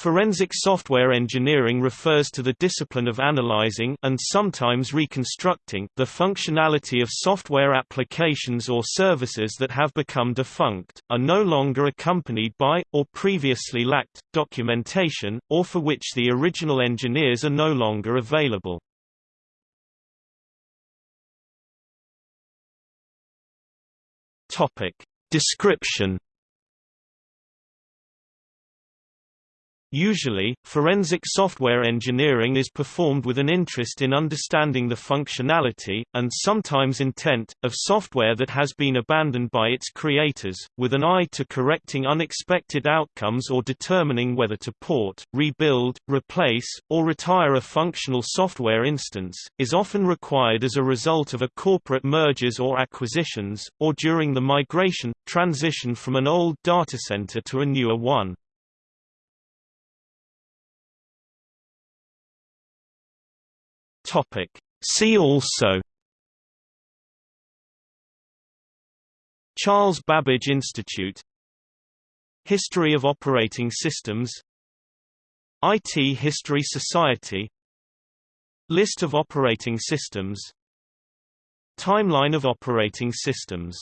Forensic software engineering refers to the discipline of analyzing and sometimes reconstructing the functionality of software applications or services that have become defunct, are no longer accompanied by, or previously lacked, documentation, or for which the original engineers are no longer available. Description Usually, forensic software engineering is performed with an interest in understanding the functionality, and sometimes intent, of software that has been abandoned by its creators, with an eye to correcting unexpected outcomes or determining whether to port, rebuild, replace, or retire a functional software instance, is often required as a result of a corporate mergers or acquisitions, or during the migration, transition from an old data center to a newer one. Topic. See also Charles Babbage Institute History of operating systems IT History Society List of operating systems Timeline of operating systems